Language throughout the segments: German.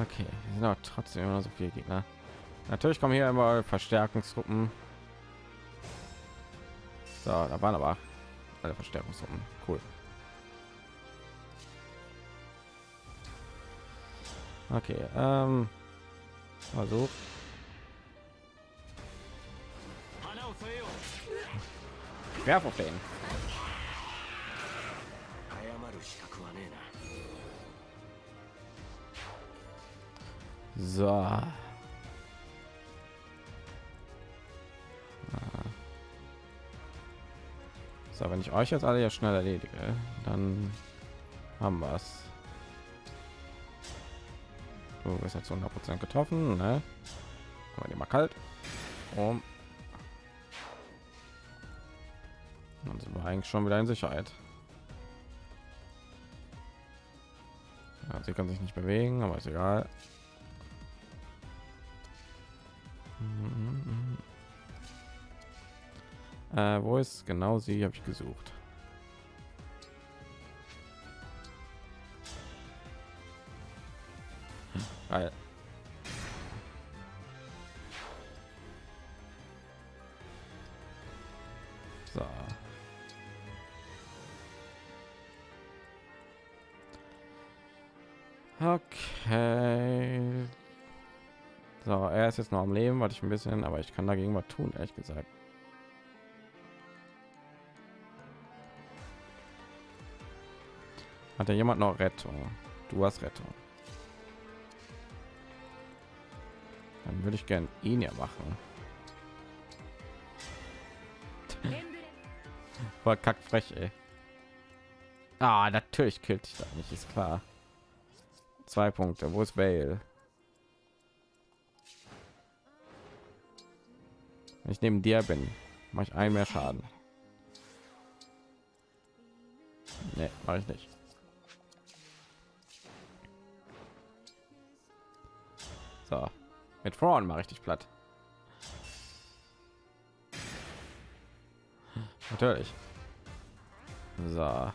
Okay, sind auch trotzdem immer so viele Gegner. Natürlich kommen hier immer Verstärkungstruppen. So, da waren aber alle Verstärkungstruppen. Cool. Okay, ähm, also werf auf den. So. Ah. So, wenn ich euch jetzt alle ja schnell erledige, dann haben wir es. Du bist jetzt 100 Prozent getroffen, ne? Aber die mal kalt. Um. Dann sind wir eigentlich schon wieder in Sicherheit. Ja, sie kann sich nicht bewegen, aber ist egal. Äh, wo ist genau sie? Habe ich gesucht. Geil. So. Okay. So, er ist jetzt noch am Leben, warte ich ein bisschen, aber ich kann dagegen was tun, ehrlich gesagt. Hat ja jemand noch Rettung? Du hast Rettung. Dann würde ich gern ihn ja machen. Voll kackfrech, ey. Ah, natürlich killt dich da nicht, ist klar. Zwei Punkte. Wo ist Vale? Wenn ich neben dir bin, mache ich ein mehr Schaden. Nee, mache ich nicht. So, mit vorn mache ich dich platt. Natürlich. So.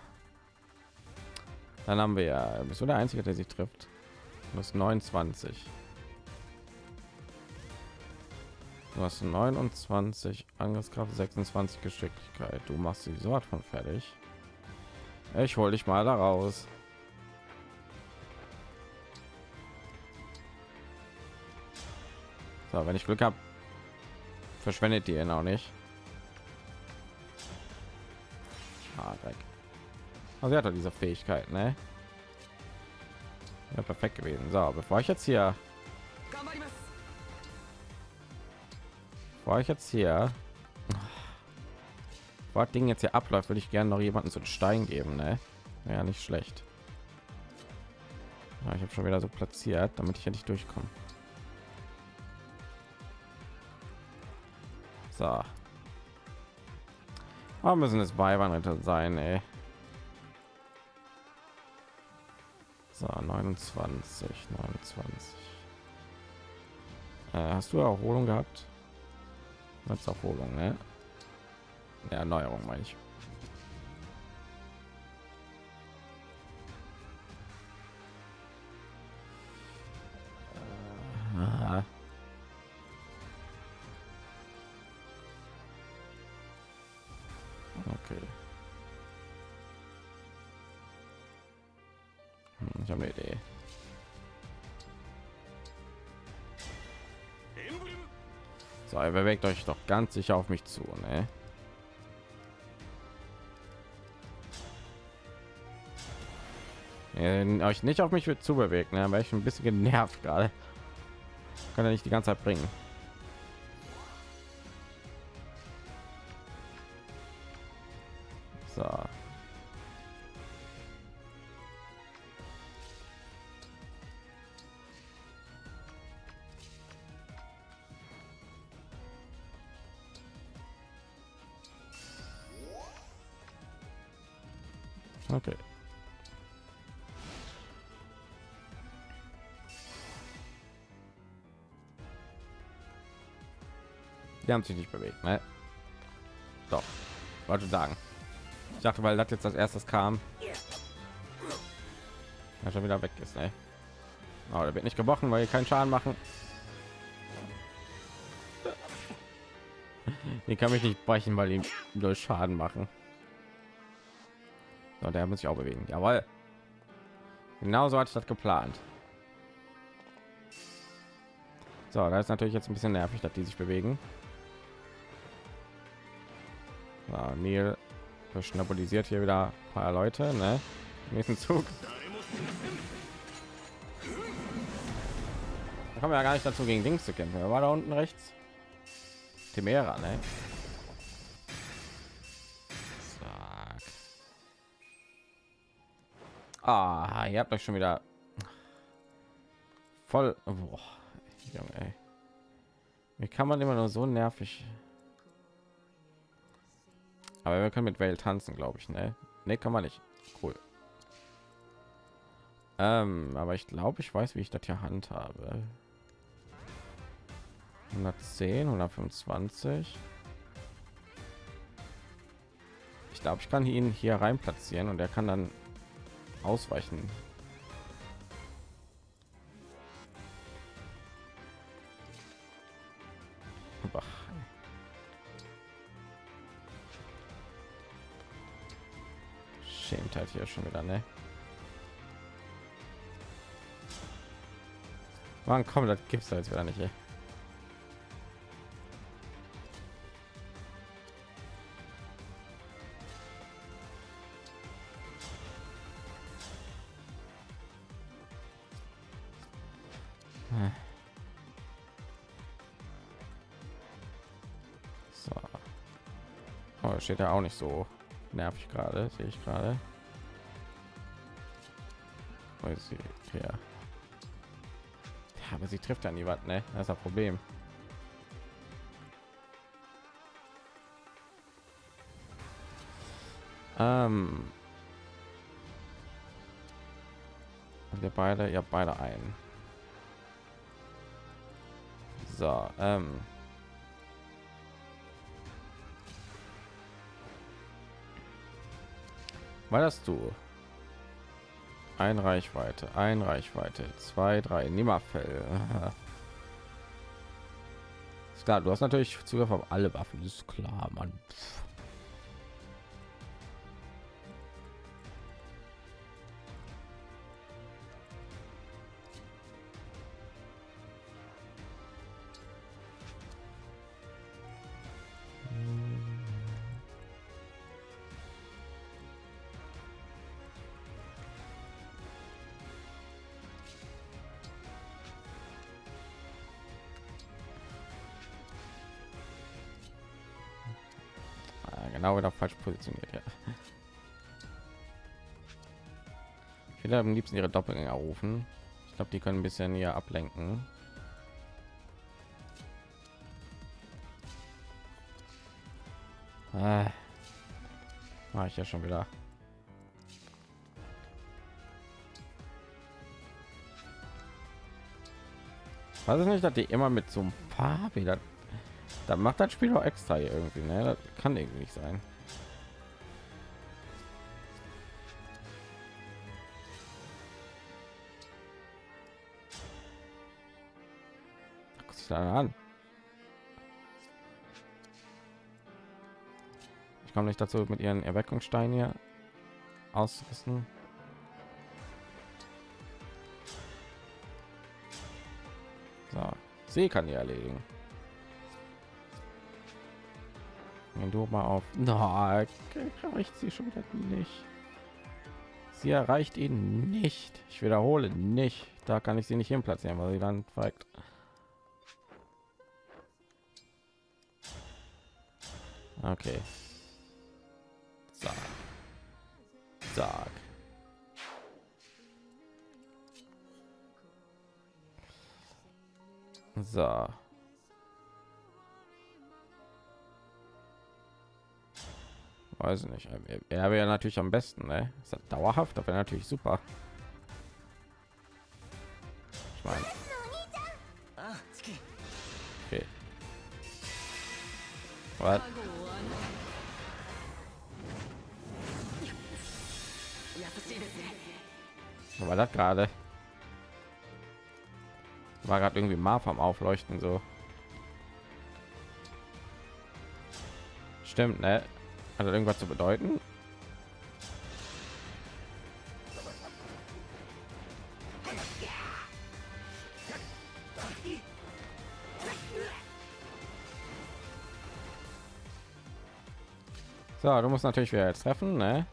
Dann haben wir ja, bist du der Einzige, der sich trifft. Du hast 29. Du hast 29 Angriffskraft, 26 Geschicklichkeit. Du machst die Sort von fertig. Ich hol dich mal da raus. So, wenn ich Glück habe, verschwendet die ihn auch nicht. Ah, Dreck. Also er hat doch diese Fähigkeit, ne? Ja, perfekt gewesen. So, bevor ich jetzt hier, bevor ich jetzt hier, war das Ding jetzt hier abläuft, würde ich gerne noch jemanden zu Stein geben, ne? Ja, nicht schlecht. Ja, ich habe schon wieder so platziert, damit ich ja nicht durchkommen So. Warum müssen es Beiwanritter sein, ey? So, 29, 29. Äh, hast du Erholung gehabt? Als Erholung, ne? Erneuerung meine ich. Bewegt euch doch ganz sicher auf mich zu, ne? Euch nicht auf mich zu bewegt, ne, wäre ich ein bisschen genervt gerade. Kann er nicht die ganze Zeit bringen. So. Die haben sich nicht bewegt, ne? Doch, wollte sagen. Ich dachte, weil das jetzt als erstes kam, ja schon wieder weg ist, ne? Aber der wird nicht gebrochen, weil die keinen Schaden machen. Die kann mich nicht brechen, weil die durch Schaden machen. So, der muss sich auch bewegen. Jawohl. Genauso hatte ich das geplant. So, da ist natürlich jetzt ein bisschen nervig, dass die sich bewegen. So, Neil verschnappelisiert hier wieder paar Leute, ne? Nächsten Zug. Da kommen wir ja gar nicht dazu, gegen Dings zu kämpfen. Er war da unten rechts. Timera, ne? Zack. Ah, ihr habt euch schon wieder voll. Boah, Junge. Wie kann man immer nur so nervig? Aber wir können mit Welt tanzen, glaube ich, ne? Ne, kann man nicht. Cool. Ähm, aber ich glaube, ich weiß, wie ich das hier handhabe. 110, 125. Ich glaube, ich kann ihn hier rein platzieren und er kann dann ausweichen. Halt hier schon wieder, ne? Wann kommt das gibt's jetzt wieder nicht, ey. Oh, steht ja auch nicht so nervig gerade, sehe ich gerade. Ist sie? Ja. Aber sie trifft ja nie was, ne? Das ist das Problem. Ähm. Wir beide, ja beide ein. So, ähm. War das du? Ein Reichweite, ein Reichweite, zwei, drei, Nimmerfell. ist klar, du hast natürlich Zugriff auf alle Waffen, ist klar, Mann. Ah, positioniert ja. ich am liebsten ihre doppelgänger rufen ich glaube die können ein bisschen hier ablenken ah. mache ich ja schon wieder weiß ich nicht dass die immer mit so einem Fahrräder da macht das Spiel auch extra irgendwie, ne? Das kann irgendwie nicht sein. Guck sich da an. Ich komme nicht dazu, mit ihren Erweckungssteinen hier auszurüsten. So, sie kann die erledigen. Wenn du mal auf, na, erreicht sie schon wieder nicht. Sie erreicht ihn nicht. Ich wiederhole nicht. Da kann ich sie nicht hin platzieren, weil sie dann feigt. Okay. Sag. Sag. So. weiß ich nicht er wäre natürlich am besten ne? ist das dauerhaft das wäre natürlich super ich meine okay. Was? War das gerade War gerade irgendwie mal vom Aufleuchten so. Stimmt, ne? Hat das irgendwas zu bedeuten? So, du musst natürlich wieder treffen, ne?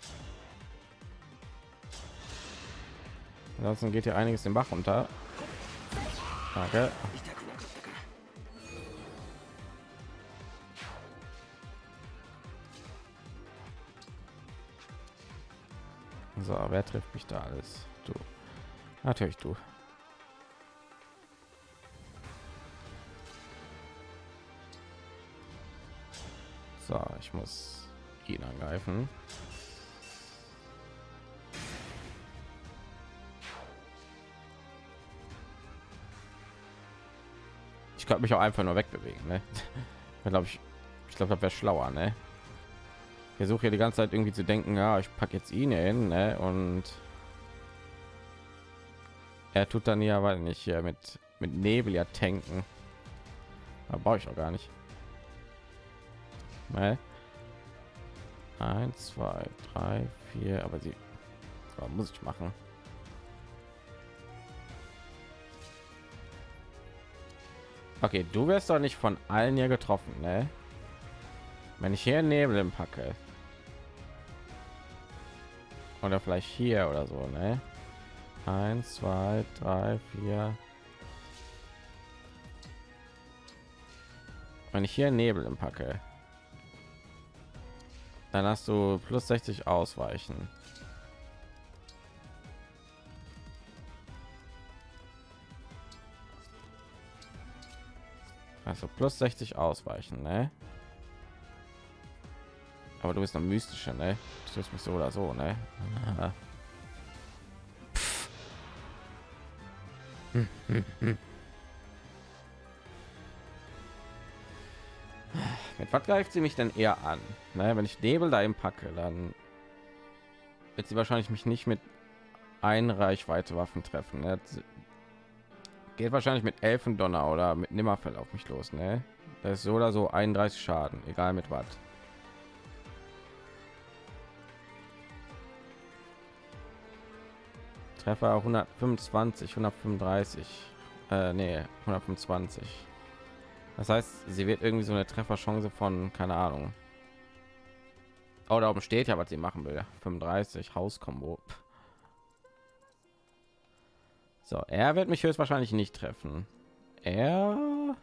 Ansonsten geht hier einiges den Bach runter. Danke. So, wer trifft mich da alles? Du. Natürlich du. So, ich muss ihn angreifen. Ich könnte mich auch einfach nur wegbewegen, ne? glaube ich, ich glaube, das wäre schlauer, ne? Ich versuche hier die ganze Zeit irgendwie zu denken, ja, ich packe jetzt ihn hin, ne? Und er tut dann ja, weil nicht hier mit mit Nebel ja tanken. Da brauche ich auch gar nicht. Ne? Eins, zwei, drei, vier, aber sie muss ich machen. Okay, du wirst doch nicht von allen hier getroffen, ne? Wenn ich hier Nebel im packe. Oder vielleicht hier oder so, ne? Eins, zwei, drei, vier. Wenn ich hier Nebel im packe, dann hast du plus 60 ausweichen. Also plus 60 ausweichen, ne? Aber du bist noch mystischer, ne? Du mich so oder so, ne? Ah. Hm, hm, hm. Mit was greift sie mich denn eher an? Naja, wenn ich Nebel da im packe, dann wird sie wahrscheinlich mich nicht mit ein Reichweite Waffen treffen. Geht wahrscheinlich mit Elfendonner oder mit Nimmerfell auf mich los. Ne? Das ist so oder so 31 Schaden, egal mit was. Treffer 125, 135, äh, nee, 125. Das heißt, sie wird irgendwie so eine Trefferchance von, keine Ahnung. Oh, da steht ja, was sie machen will. 35 Hauskombo. So, er wird mich höchstwahrscheinlich nicht treffen. Er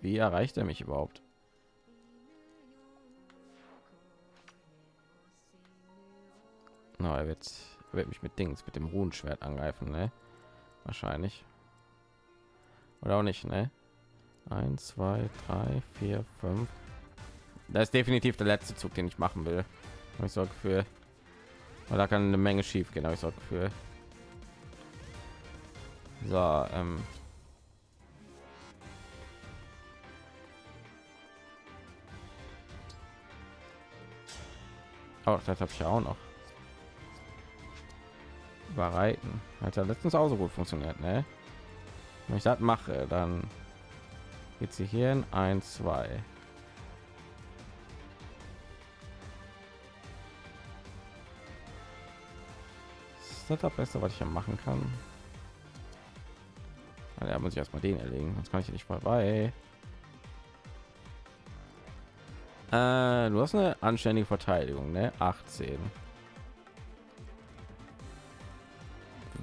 Wie erreicht er mich überhaupt? No, er wird, wird mich mit Dings, mit dem Runenschwert angreifen, ne? Wahrscheinlich. Oder auch nicht, ne? 1, 2, 3, 4, 5. Das ist definitiv der letzte Zug, den ich machen will. Hab Ich sorge für, weil da kann eine Menge schief gehen. aber Ich sorge für. So, ähm. Oh, das habe ich auch noch. Überreiten. Hat ja letztens auch so gut funktioniert, ne? Wenn ich das mache, dann geht sie hier in 1, 2. Ist das das Beste, was ich hier machen kann? Ja, muss ich erstmal den erlegen, sonst kann ich nicht vorbei. Äh, du hast eine anständige Verteidigung, ne? 18.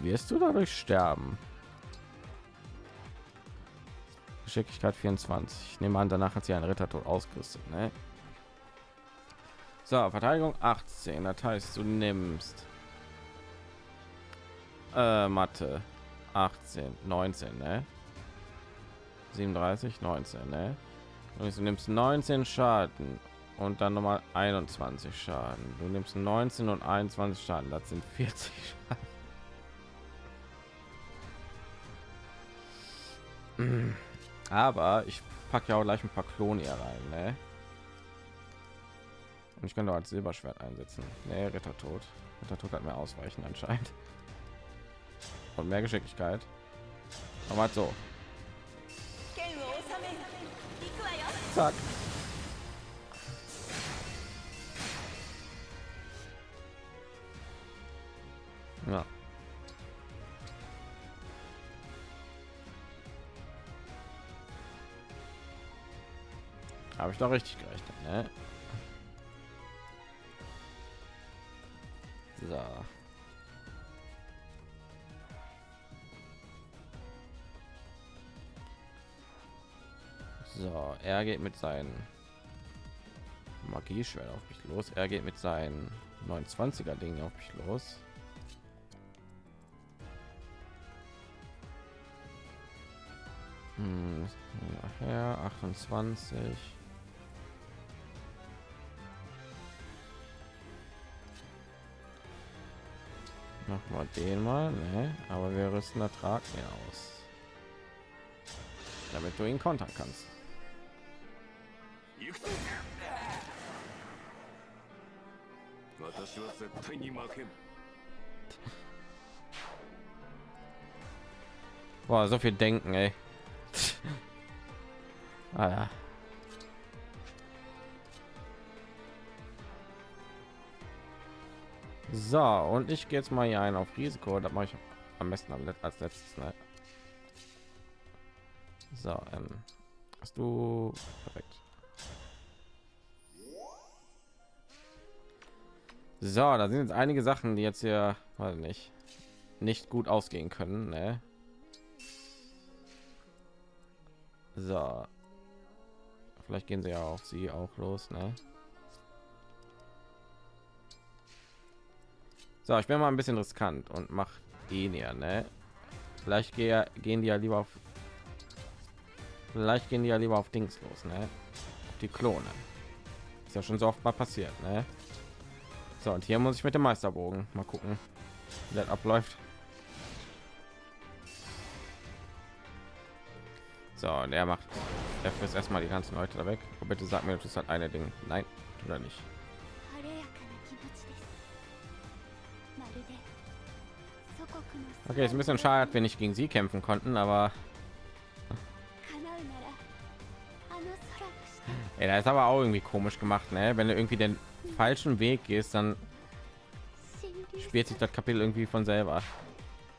Wirst du dadurch sterben? Geschicklichkeit 24. Ich nehme an, danach hat sie einen Rittertod ausgerüstet, ne? So, Verteidigung 18. Das heißt, du nimmst äh, Mathe 18, 19, ne? 37, 19, ne? Und du nimmst 19 Schaden und dann noch mal 21 Schaden. Du nimmst 19 und 21 Schaden, das sind 40 Schaden. Aber ich packe ja auch gleich ein paar Klone hier rein, ne? Und ich kann doch als Silberschwert einsetzen. Ne, Rittertod. Rittertod hat mehr ausweichen anscheinend von mehr Geschicklichkeit. Aber halt so. Zack. Ja. Habe ich doch richtig gerechnet, ne? So. So, er geht mit seinen Magieschwert auf mich los. Er geht mit seinen 29er Dingen auf mich los. Hm, nachher 28. Mach mal den mal, ne? Aber wir rüsten Ertrag mehr aus, damit du ihn kontern kannst. 行くぞ私は絶対に負けん Boah, so viel denken, ey. ah, ja. So, und ich gehe jetzt mal hier ein auf Risiko. Das mache ich am besten am Let- als letztes. Ne? So, ähm, hast du perfekt. So, da sind jetzt einige Sachen, die jetzt hier, weiß nicht, nicht gut ausgehen können. Ne? So. Vielleicht gehen sie ja auf sie auch los, ne? So, ich bin mal ein bisschen riskant und mach ihn ja, ne? Vielleicht gehe, gehen die ja lieber auf Vielleicht gehen die ja lieber auf Dings los, ne? Auf die Klone. Ist ja schon so oft mal passiert, ne? So, und hier muss ich mit dem Meisterbogen mal gucken, wie das abläuft. So, und er macht, er frisst erstmal die ganzen Leute da weg. Und bitte sagt mir, das hat eine Ding. Nein, oder nicht. Okay, ist ein bisschen schade, wenn ich gegen sie kämpfen konnten, aber er ist aber auch irgendwie komisch gemacht, ne? Wenn du irgendwie den falschen Weg gehst, dann spielt sich das Kapitel irgendwie von selber.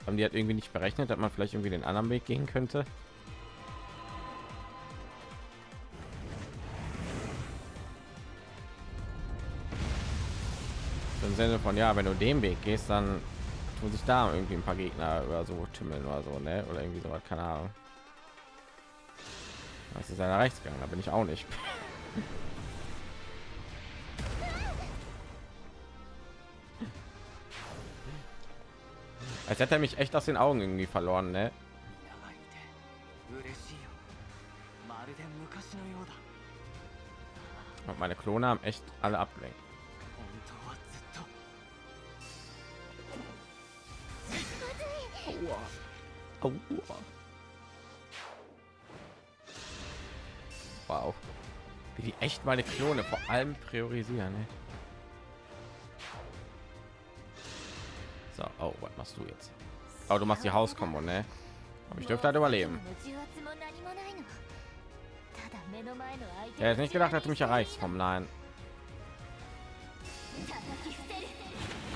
Haben die hat irgendwie nicht berechnet, dass man vielleicht irgendwie den anderen Weg gehen könnte. Im Sinne von ja, wenn du den Weg gehst, dann tun sich da irgendwie ein paar Gegner oder so tümmeln oder so, ne? Oder irgendwie so was, keine Ahnung. Das ist einer rechts gegangen, da bin ich auch nicht. als hätte er mich echt aus den Augen irgendwie verloren, ne? Und meine Klone haben echt alle abgelenkt. Wow. Wie die echt meine Klone vor allem priorisieren. Ne? du jetzt? Aber du machst die Hauskombo, ne? Aber ich dürfte halt überleben. Er ist nicht gedacht, dass du mich erreichst vom Nein.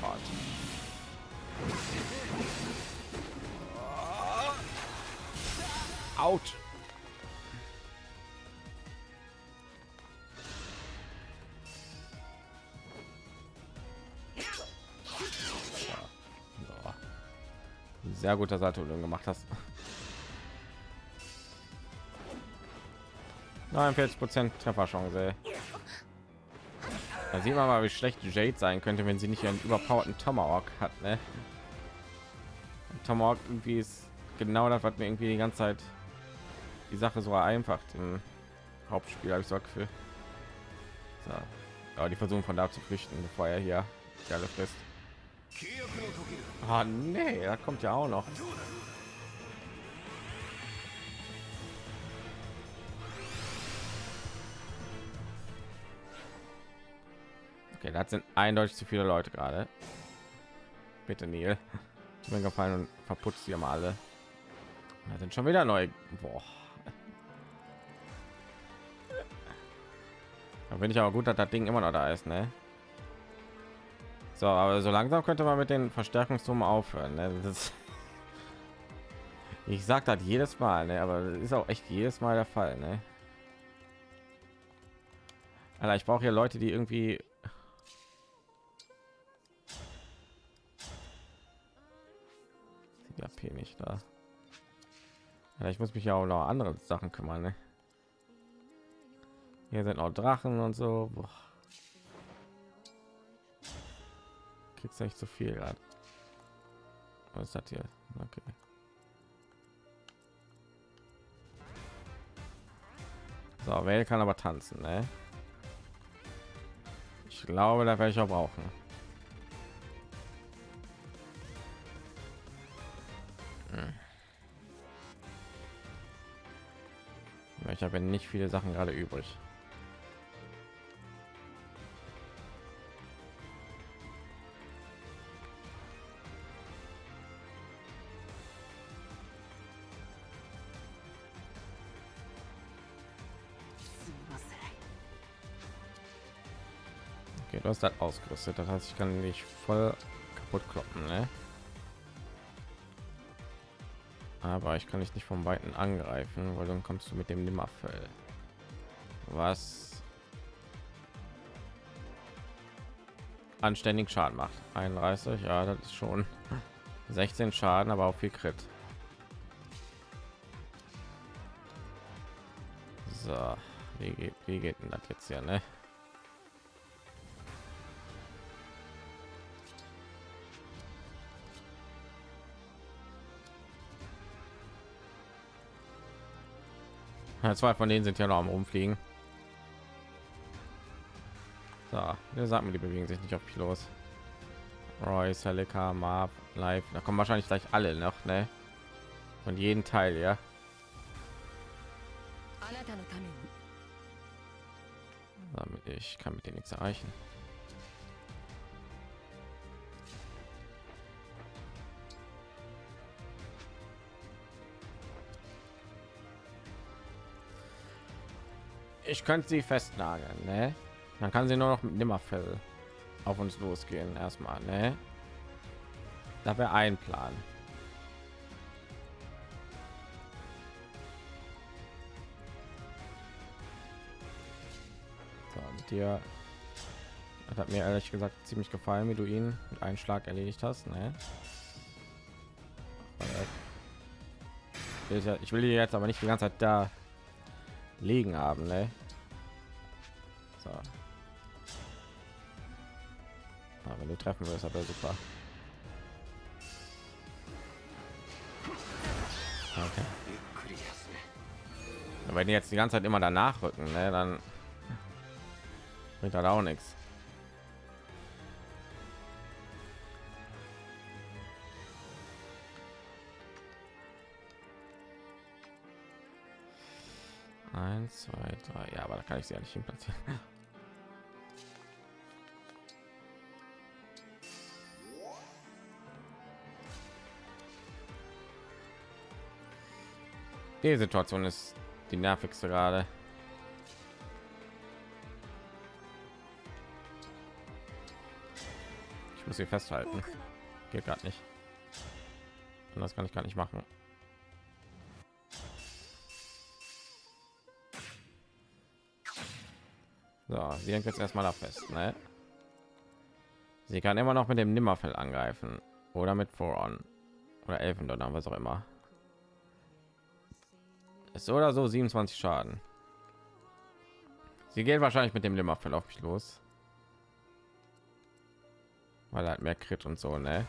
Gott. Out. Sehr guter du gemacht hast. 49 Prozent Trefferchance. Da sieht man mal, wie schlecht Jade sein könnte, wenn sie nicht einen überpowerten Tomahawk hat. Ne? Tomahawk irgendwie ist genau das, was mir irgendwie die ganze Zeit die Sache so vereinfacht im Hauptspiel, habe ich so Gefühl. So. Aber die versuchen von da zu flüchten, bevor er hier alle frisst. Ah, nee, da kommt ja auch noch. Okay, das sind eindeutig zu viele Leute gerade. Bitte, Neil. Tut mir gefallen und verputzt sie mal alle. Da sind schon wieder neu. Boah. Da bin ich aber gut, dass das Ding immer noch da ist, ne? So, aber so langsam könnte man mit den Verstärkungsturm aufhören. Ne? Das ich sag das jedes Mal, ne? aber das ist auch echt jedes Mal der Fall. Ne? Alter, ich brauche hier Leute, die irgendwie die AP nicht da. Ja, ich muss mich ja auch noch andere Sachen kümmern. Ne? Hier sind auch Drachen und so. Boah. Kriegst nicht so viel gerade. Was ist hier? Okay. So, wer kann aber tanzen, ne? Ich glaube, da werde ich auch brauchen. Hm. Ich habe nicht viele Sachen gerade übrig. Hast das ausgerüstet. Das heißt, ich kann nicht voll kaputt kloppen, ne? Aber ich kann dich nicht vom Weiten angreifen, weil dann kommst du mit dem Nimmerfell. Was anständig Schaden macht. 31, ja, das ist schon 16 Schaden, aber auch viel Crit. So, wie geht, wie geht denn das jetzt hier, ne? Ja, zwei von denen sind ja noch am rumfliegen. So, der sagt mir, die bewegen sich nicht auf mich los. Royce, Helika, Marv, Live. Da kommen wahrscheinlich gleich alle noch, ne? Von jeden Teil, ja. Damit ich kann mit denen nichts erreichen. Ich könnte sie festnageln ne? dann kann sie nur noch mit nimmerfell auf uns losgehen erstmal ne? da wäre ein plan so, mit dir das hat mir ehrlich gesagt ziemlich gefallen wie du ihn mit einem schlag erledigt hast ne? ich will jetzt aber nicht die ganze Zeit da liegen haben ne? so. Aber wenn du treffen wirst aber super okay. wenn die jetzt die ganze zeit immer danach rücken ne, dann bringt das auch nichts 1 2 3 ja aber da kann ich sie ja nicht hin platzieren die situation ist die nervigste gerade. Ich muss sie festhalten. Geht gerade nicht. Und das kann ich gar nicht machen So, sie hängt jetzt erstmal da fest. Ne? Sie kann immer noch mit dem Nimmerfell angreifen oder mit Voron oder Elfendonner, was auch immer. Ist so oder so 27 Schaden. Sie geht wahrscheinlich mit dem Nimmerfell auf mich los, weil er hat mehr Crit und so, ne?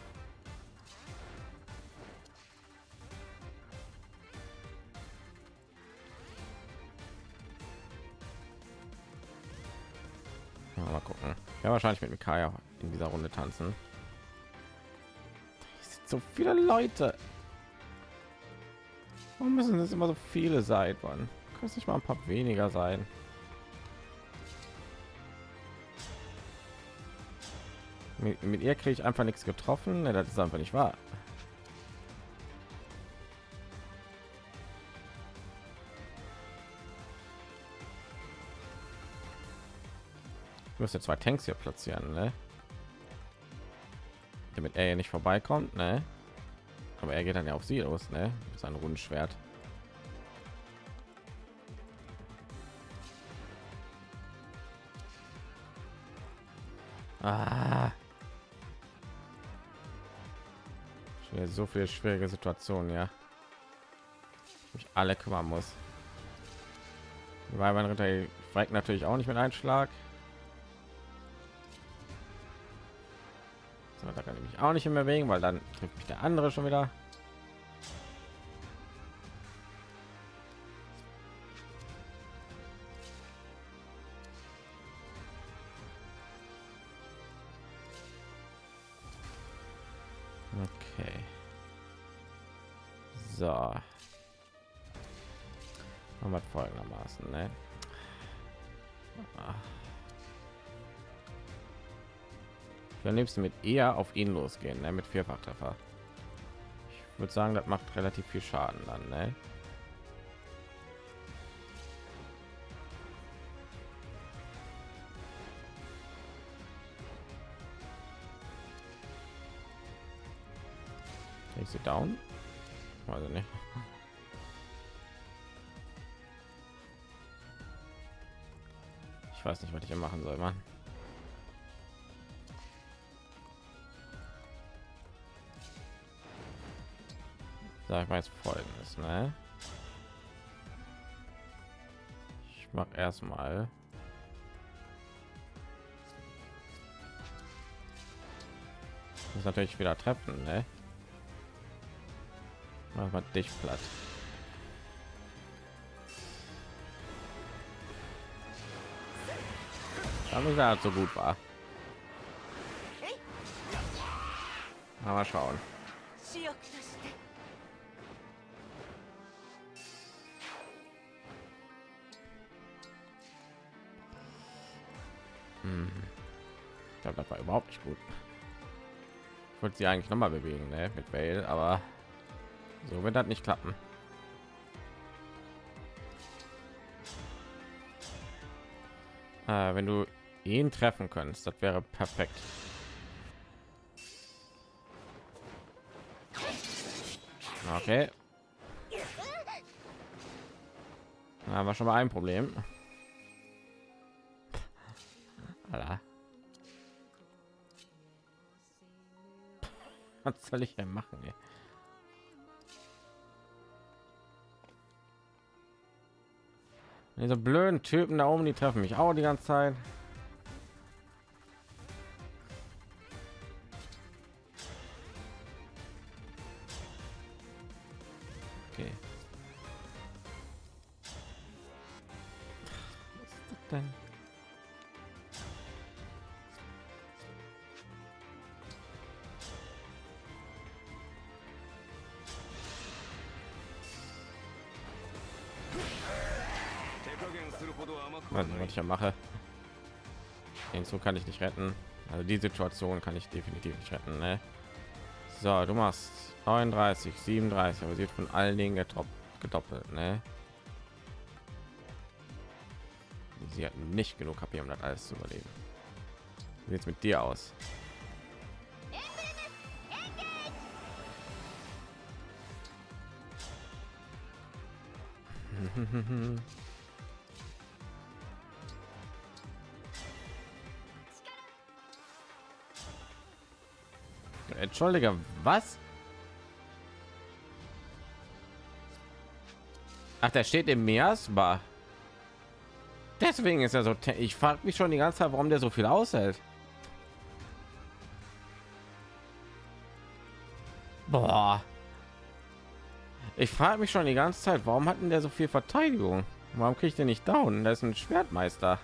Mal gucken. Ja, wahrscheinlich mit Mikaya in dieser Runde tanzen. So viele Leute. Warum müssen es immer so viele sein? Man kann es nicht mal ein paar weniger sein. Mit, mit ihr kriege ich einfach nichts getroffen. Das ist einfach nicht wahr. Müsste zwei Tanks hier platzieren, ne? damit er hier nicht vorbeikommt, ne? Aber er geht dann ja auf sie los, ne? Mit seinem Rundschwert. Ah. So viele schwierige Situationen, ja. Ich alle kümmern muss. Weil mein Ritter fragt natürlich auch nicht mit Einschlag. So, auch nicht mehr bewegen, weil dann trifft mich der andere schon wieder. Okay. So. Machen wir folgendermaßen, ne? Ich am liebsten mit eher auf ihn losgehen, ne? mit Vierfachtreffer. Ich würde sagen, das macht relativ viel Schaden dann, ne? Ich sie down. Also nicht. Ich weiß nicht, was ich hier machen soll, man. Sag mal jetzt folgendes, ne? Ich mach erstmal muss natürlich wieder treffen, ne? Mach mal dich platt. Damit er halt so gut war. Aber schauen. Ich glaube, das war überhaupt nicht gut. Ich wollte sie eigentlich noch mal bewegen, ne? mit Vale, aber so wird das nicht klappen. Äh, wenn du ihn treffen könntest, das wäre perfekt. Okay. Da war schon mal ein Problem. Was soll ich denn machen? Ey? Diese blöden Typen da oben, die treffen mich auch die ganze Zeit. Ja mache. Den Zug kann ich nicht retten. Also die Situation kann ich definitiv nicht retten. Ne? So, du machst 39, 37, aber sie wird von allen Dingen getoppt, gedoppelt. Ne? Sie hat nicht genug KP, um das alles zu überleben. Wie sieht's mit dir aus? Entschuldige, was? Ach, der steht im Miasma. Deswegen ist er so. Ich frage mich schon die ganze Zeit, warum der so viel aushält. Boah. Ich frage mich schon die ganze Zeit, warum hatten der so viel Verteidigung? Warum kriegt er nicht down? Das ist ein Schwertmeister.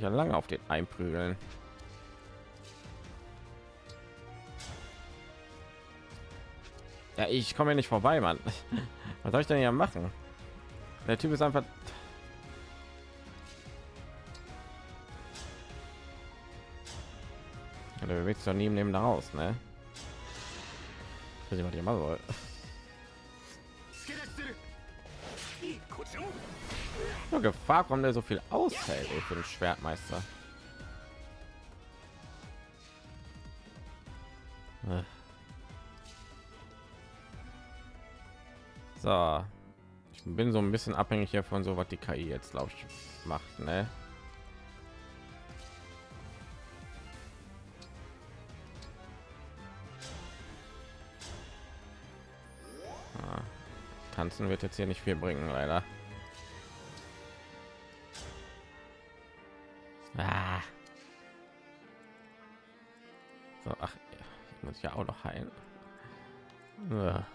Ja lange auf den einprügeln. Ja, ich komme ja nicht vorbei, Mann. Was soll ich denn hier machen? Der Typ ist einfach Oder bewegt sich doch neben dem da raus, ne? Was ich machen soll. Nur Gefahr kommt der so viel aushält ey, für den Schwertmeister. So, ich bin so ein bisschen abhängig hier von so was die KI jetzt glaube ich macht, ne? Ah, Tanzen wird jetzt hier nicht viel bringen, leider. Auch noch heilen. Ja.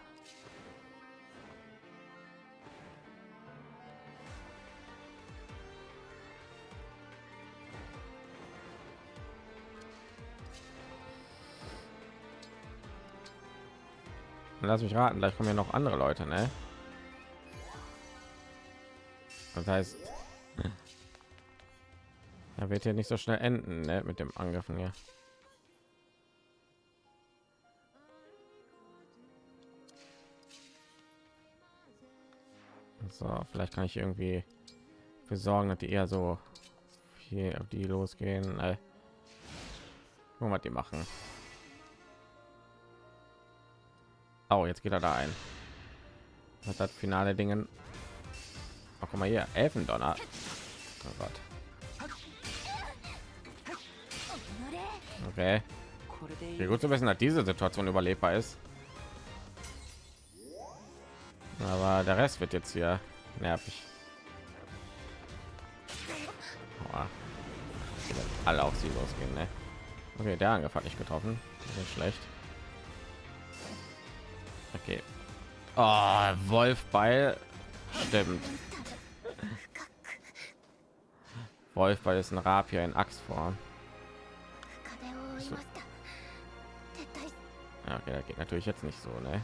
Lass mich raten, gleich kommen ja noch andere Leute, ne? Das heißt, er wird hier nicht so schnell enden ne? mit dem Angriffen hier. So, vielleicht kann ich irgendwie für sorgen, dass die eher so hier auf die losgehen. Äh, was die machen. Oh, jetzt geht er da ein. Was hat finale Dingen? Oh, guck mal hier, Elfendonner. Oh Gott. Okay. Wie gut zu wissen, dass diese Situation überlebbar ist aber der rest wird jetzt hier nervig. Alle auf sie losgehen ne? okay der angriff hat nicht getroffen. Nicht schlecht. Okay. Ah, oh, wolfbeil stimmt. Wolfbeil ist ein rapier in axtform okay, das geht natürlich jetzt nicht so ne?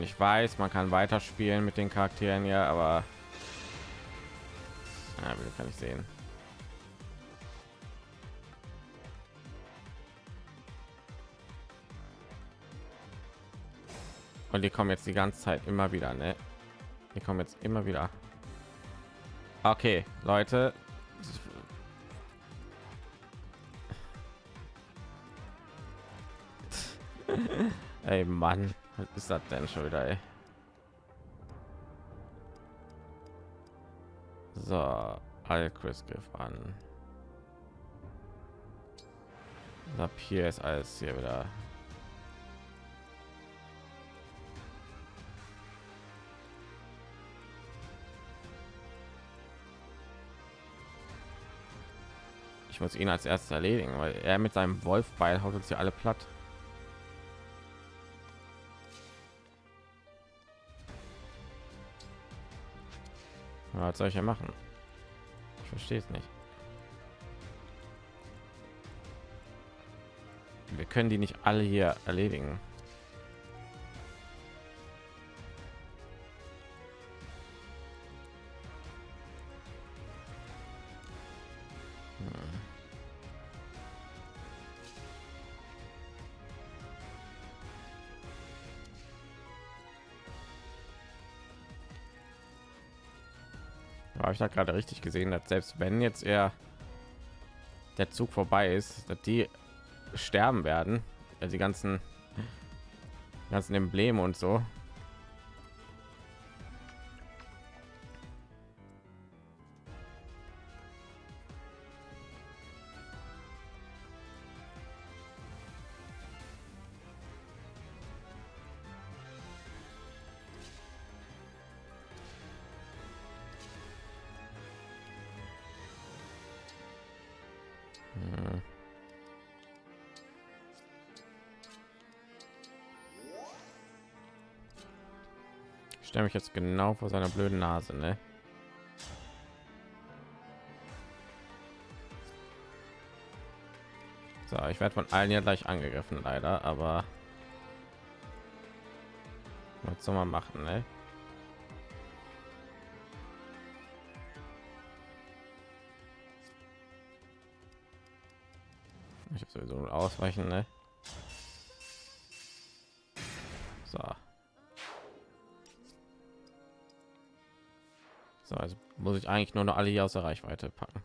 Und ich weiß, man kann weiterspielen mit den Charakteren ja, aber ja, kann ich sehen. Und die kommen jetzt die ganze Zeit immer wieder, ne? Die kommen jetzt immer wieder. Okay, Leute, Ey Mann, was ist das denn schon wieder? Ey? So, Chris Griff an. Ab hier ist alles hier wieder. Ich muss ihn als erstes erledigen, weil er mit seinem Wolfbeil haut uns hier alle platt. Was soll ich ja machen? Ich verstehe es nicht. Wir können die nicht alle hier erledigen. Ich da gerade richtig gesehen, dass selbst wenn jetzt er der Zug vorbei ist, dass die sterben werden, also die ganzen ganzen Embleme und so. Ich mich jetzt genau vor seiner blöden Nase, ne? So, ich werde von allen ja gleich angegriffen, leider, aber was soll man machen, ne? sowieso ausweichen, ne? Muss ich eigentlich nur noch alle hier aus der Reichweite packen.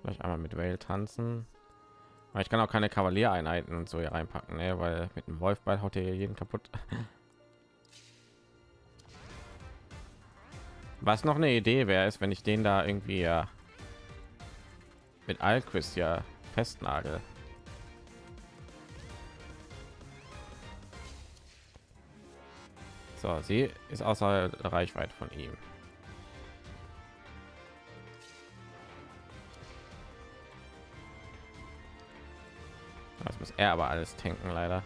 Vielleicht einmal mit Whale tanzen. Aber ich kann auch keine Kavaliereinheiten und so hier reinpacken, ne? weil mit dem Wolfball haut er jeden kaputt. Was noch eine Idee wäre, ist, wenn ich den da irgendwie ja mit Alquist ja festnagel. So, sie ist außer Reichweite von ihm. Das muss er aber alles tanken, leider.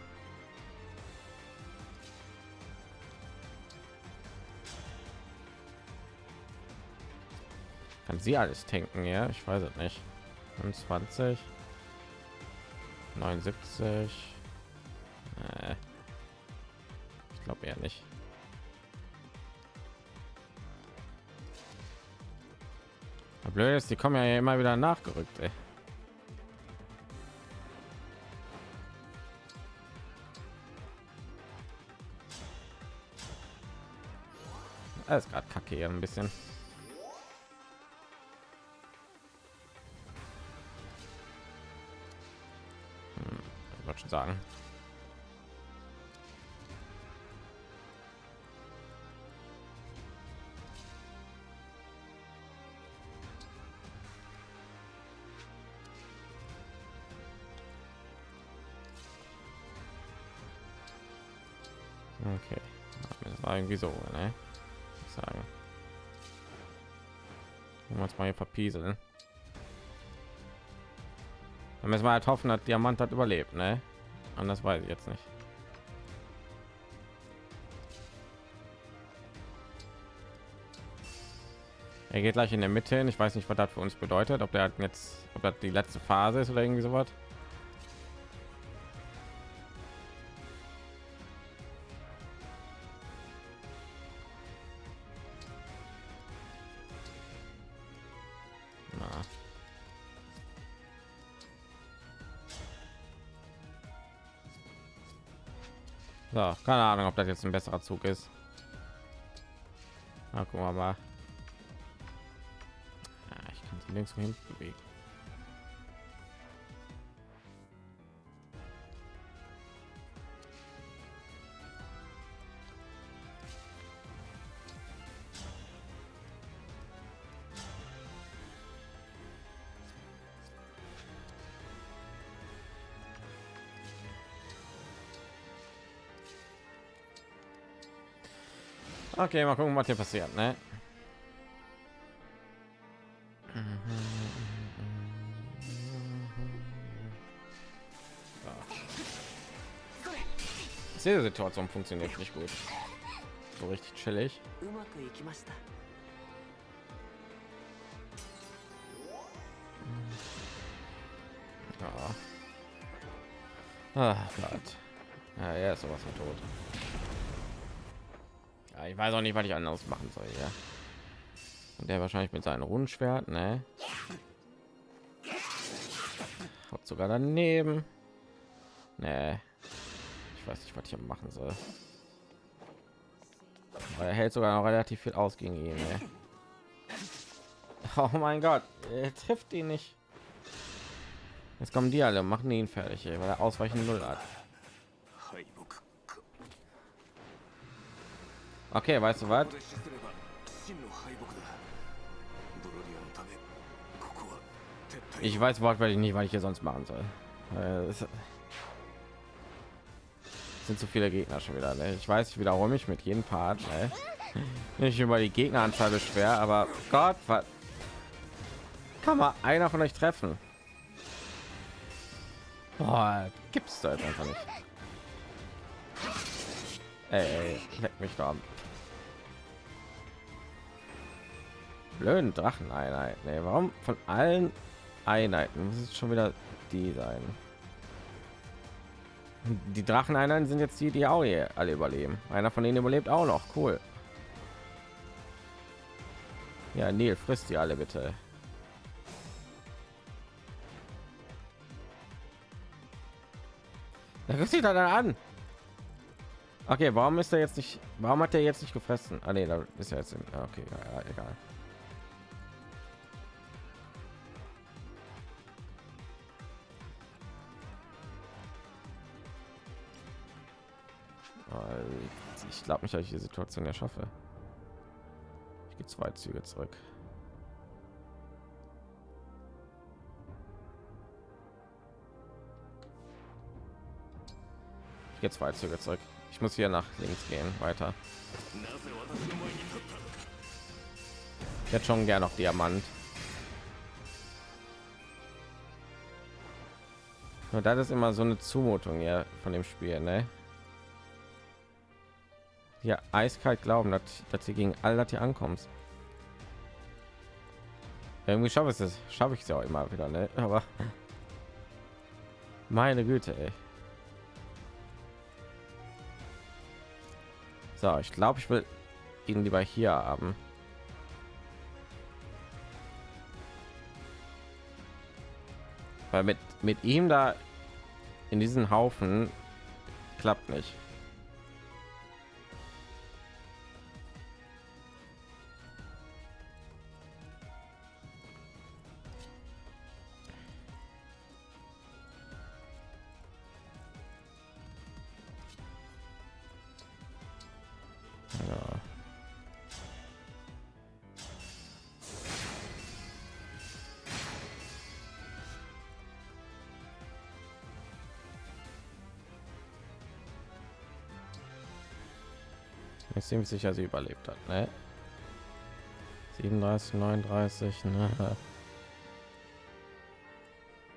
Kann sie alles tanken, ja? Ich weiß es nicht. 25 79 äh. ich glaube eher nicht blöd ist die kommen ja immer wieder nachgerückt ey. alles gerade kacke hier ein bisschen schon sagen. Irgendwie so, ne? Ich sagen. Wir uns mal hier verpieseln. Dann müssen wir halt hoffen, dass Diamant hat überlebt, ne? Anders weiß ich jetzt nicht. Er geht gleich in der Mitte hin. Ich weiß nicht, was das für uns bedeutet. Ob der jetzt, ob das die letzte Phase ist oder irgendwie so was. Keine Ahnung, ob das jetzt ein besserer Zug ist. Na, gucken wir mal. Ja, ich kann links hin bewegen. Okay, mal gucken, was hier passiert, ne? Diese Situation funktioniert nicht gut. So richtig chillig. Ja. Ach Gott. Ja, er ist sowas von tot. Ja, ich weiß auch nicht, was ich anders machen soll. Ja. Und der wahrscheinlich mit seinem Rundschwert, ne? Hat sogar daneben. Ne. Ich weiß nicht, was ich machen soll. Aber er hält sogar noch relativ viel aus gegen ihn. Ne? Oh mein Gott, er trifft ihn nicht. Jetzt kommen die alle, machen ihn fertig, weil er ausweichen null hat. Okay, weißt du was? Ich weiß wortwörtlich nicht, was ich hier sonst machen soll. Äh, es sind zu viele Gegner schon wieder. Ne? Ich weiß, ich wiederhole mich mit jedem Part. Ne? Nicht über die Gegneranzahl beschwer, aber Gott, was kann man einer von euch treffen? Boah, gibt's da einfach nicht. Ey, leck mich da blöden Dracheneinheit. Nee, warum von allen Einheiten muss es schon wieder die sein? Die drachen Dracheneinheiten sind jetzt die, die auch hier alle überleben. Einer von ihnen überlebt auch noch. Cool. Ja, nil frisst die alle bitte. Da ist sie dann an. Okay, warum ist er jetzt nicht? Warum hat er jetzt nicht gefressen? Ah nee, da ist er jetzt. In, ah, okay, egal. Ich glaube nicht, dass ich die Situation ja schaffe. Ich gehe zwei Züge zurück. Ich gehe zwei Züge zurück. Ich muss hier nach links gehen, weiter. Jetzt schon gern noch Diamant. Und das ist immer so eine Zumutung ja von dem Spiel, ne? Ja, eiskalt glauben, dass, dass sie gegen all das hier ankommst. Irgendwie schaffe ich es, schaffe ich es ja auch immer wieder, ne? Aber meine Güte, ey. So, ich glaube, ich will ihn lieber hier haben. Weil mit mit ihm da in diesen Haufen klappt nicht. Ziemlich sicher sie überlebt hat ne? 37 39 ne?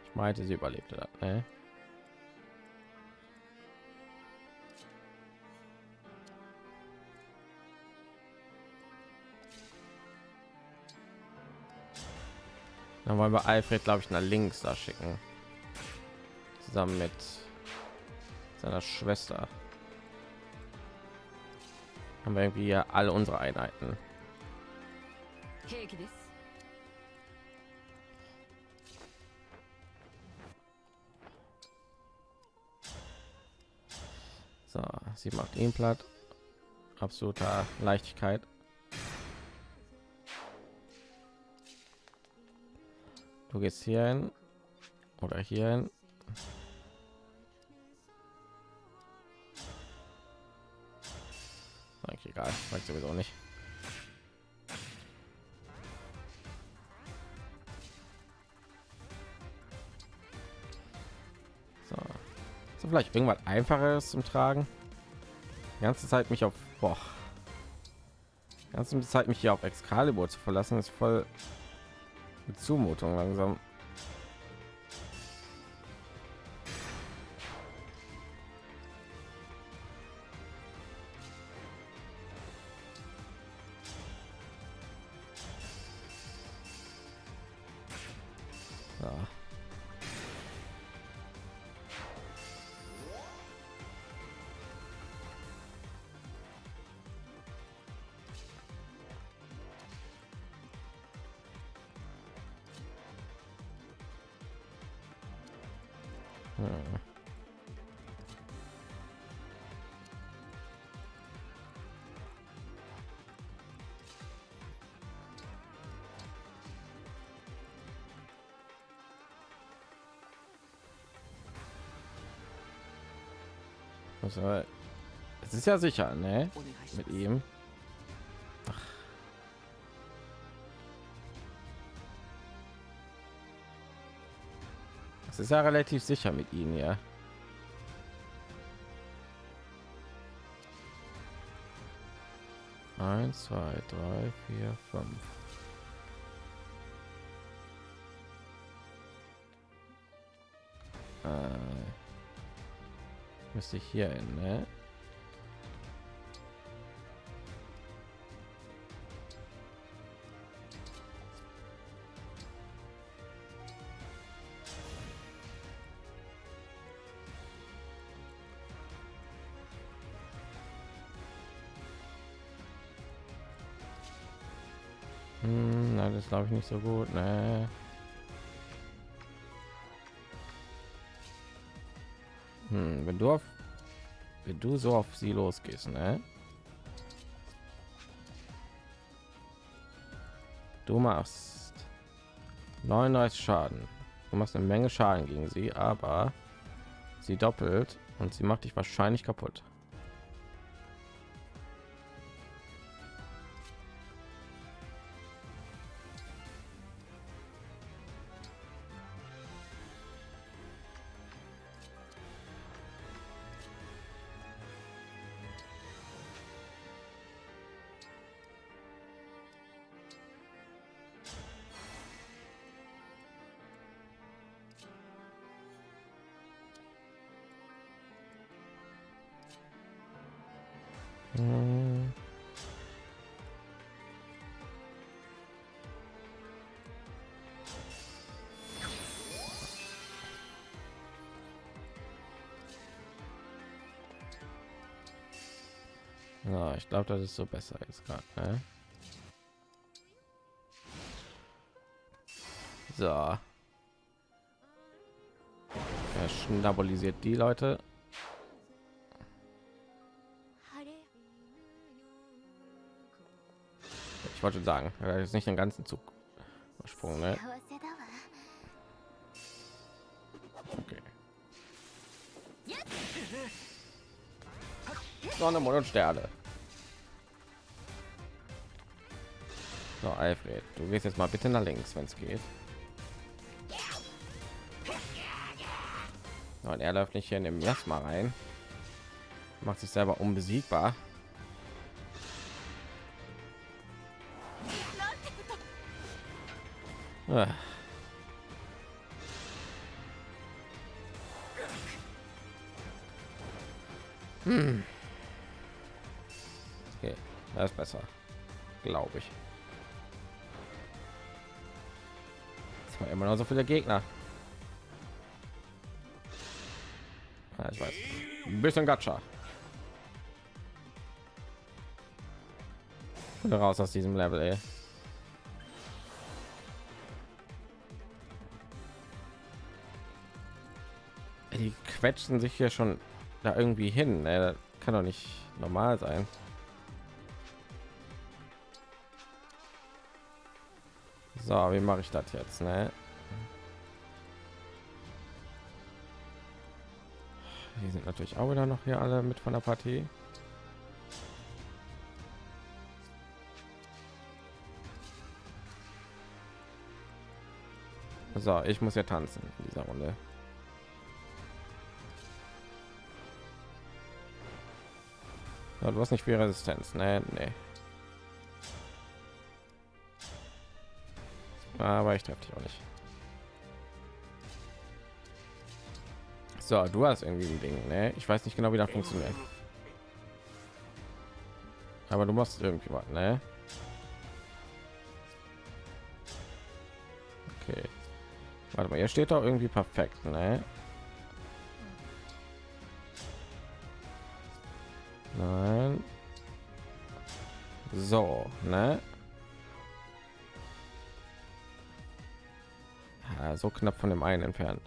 ich meinte sie überlebte hat ne? dann wollen wir alfred glaube ich nach links da schicken zusammen mit seiner schwester haben wir irgendwie alle unsere Einheiten. So, sie macht ihn platt. Absoluter Leichtigkeit. Du gehst hier hin oder hier hin. Weiß sowieso nicht. So. so vielleicht irgendwas einfaches zum Tragen. Die ganze Zeit mich auf boah. Die ganze Zeit mich hier auf Excalibur zu verlassen ist voll mit Zumutung langsam. Also, es ist ja sicher, ne? Mit ihm. Es ist ja relativ sicher mit ihm, ja. Eins, zwei, drei, vier, fünf. Müsste ich hier hin, ne? Hm, nein, das glaube ich nicht so gut, ne? Du auf wenn du so auf sie losgehst, ne? Du machst 99 Schaden. Du machst eine Menge Schaden gegen sie, aber sie doppelt und sie macht dich wahrscheinlich kaputt. Hm. Ja, ich glaube, das ist so besser jetzt gerade. Ne? So. Er schnabolisiert die Leute. Ich wollte sagen, ist nicht den ganzen Zug Sprung, ne? Okay. Sonne, Mond und Sterne. So, Alfred, du gehst jetzt mal bitte nach links, wenn es geht. Und er läuft nicht hier in dem Jasma rein. Macht sich selber unbesiegbar. Ah. Hm. Okay, das ist besser, glaube ich. Es war immer noch so viele Gegner. Ja, ich weiß. Ein bisschen Gacha. Raus aus diesem Level, ey. Quetschen sich hier schon da irgendwie hin. Ey. Das kann doch nicht normal sein. So, wie mache ich das jetzt? Ne? Die sind natürlich auch wieder noch hier alle mit von der Partie. So, ich muss ja tanzen in dieser Runde. Ja, du hast nicht viel Resistenz, ne? Nee. Aber ich treffe dich auch nicht. So, du hast irgendwie ein Ding, ne? Ich weiß nicht genau, wie das funktioniert. Aber du machst irgendwie was, ne? Okay. Warte mal, hier steht doch irgendwie perfekt, ne? Ne? Ja, so knapp von dem einen entfernt.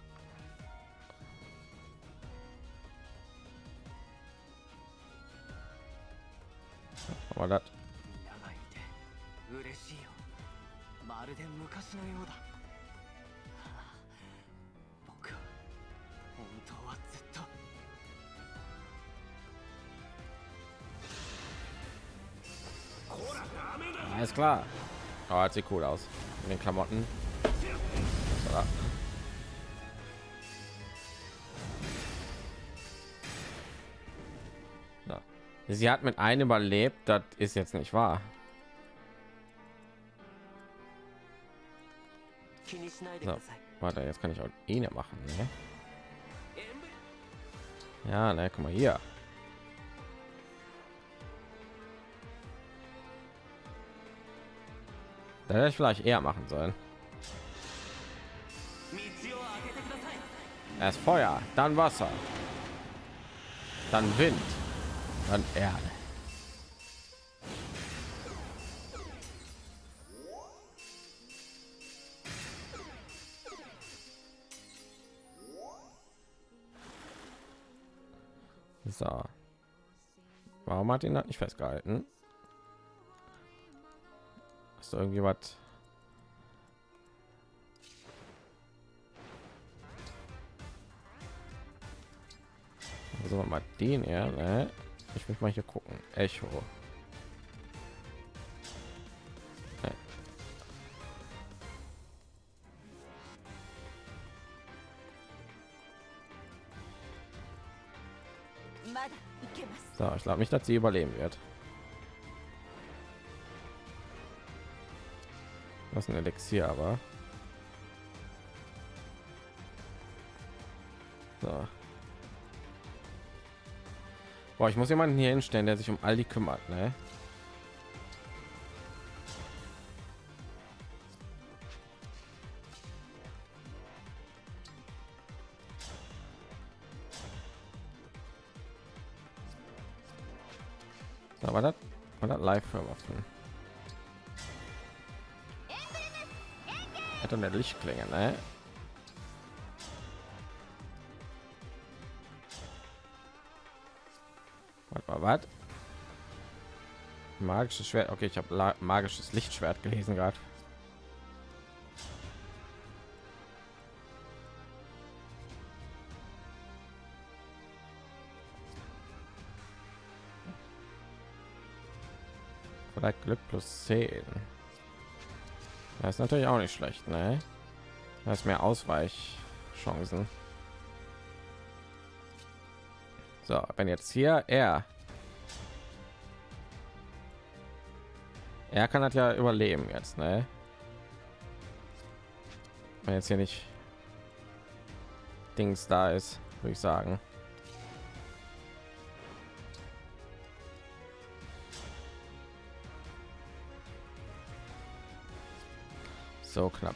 sieht cool aus in den Klamotten. So. Sie hat mit einem überlebt, das ist jetzt nicht wahr. So, warte, jetzt kann ich auch ihn machen. Ne? Ja, ne, guck mal hier. Da hätte ich vielleicht eher machen sollen. Erst Feuer, dann Wasser, dann Wind, dann Erde. So. Warum hat ihn das nicht festgehalten? Ist irgendwie was? Also mal den ja, ne? Ich möchte mal hier gucken. Echo. Ne. So, ich glaube nicht, dass sie überleben wird. Ist ein Elixier, aber. So. Boah, ich muss jemanden hier hinstellen, der sich um all die kümmert, ne? Hat eine Lichtklinge, ne? Was? Magisches Schwert. Okay, ich habe magisches Lichtschwert gelesen gerade. Vielleicht Glück plus 10. Das ist natürlich auch nicht schlecht, ne? Da ist mehr Ausweichchancen. So, wenn jetzt hier er er kann das ja überleben jetzt, ne? Wenn jetzt hier nicht Dings da ist, würde ich sagen. So knapp.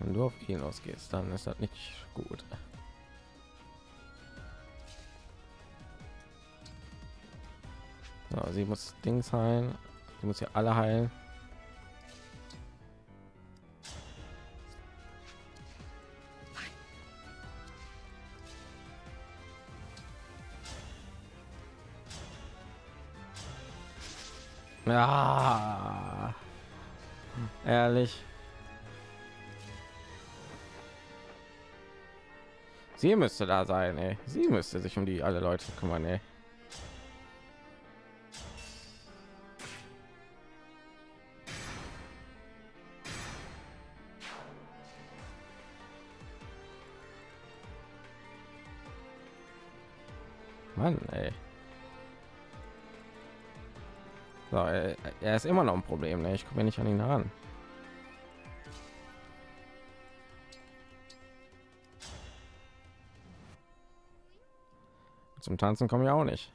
Wenn du auf ihn ausgehst, dann ist das nicht gut. So, sie muss Dings heilen. Sie muss ja alle heilen. Ja, ehrlich. Sie müsste da sein, ey. Sie müsste sich um die alle Leute kümmern, ey. So, er, ist immer noch ein Problem, ne? Ich komme nicht an ihn heran. Zum Tanzen komme ich auch nicht.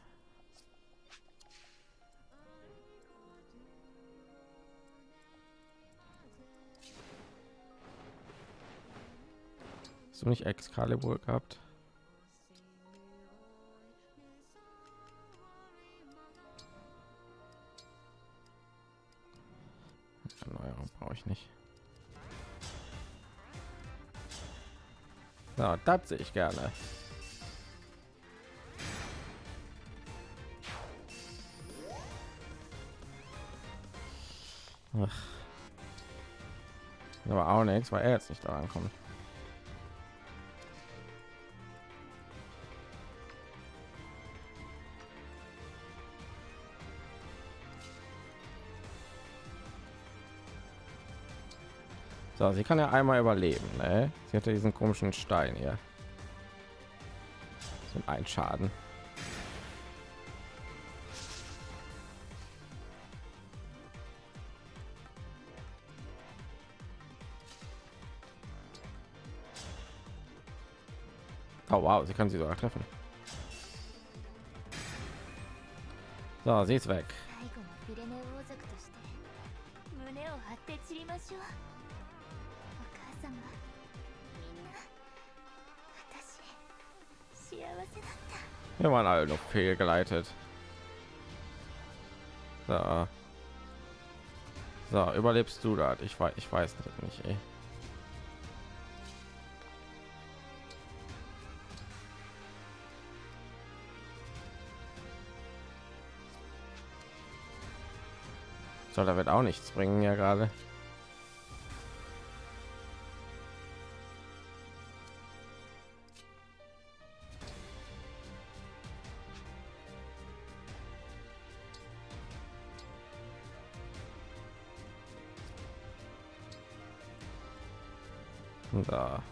So nicht Excalibur gehabt. So, das sehe ich gerne. Ach. Aber auch nichts, weil er jetzt nicht daran kommt. So, sie kann ja einmal überleben. Ne? Sie hatte diesen komischen Stein hier. So ein Schaden. Oh wow, sie kann sie sogar treffen. So, sie ist weg. Wir waren alle noch fehlgeleitet. So. So, überlebst du das? Ich weiß, ich weiß nicht. Ey. So, da wird auch nichts bringen ja gerade. Da.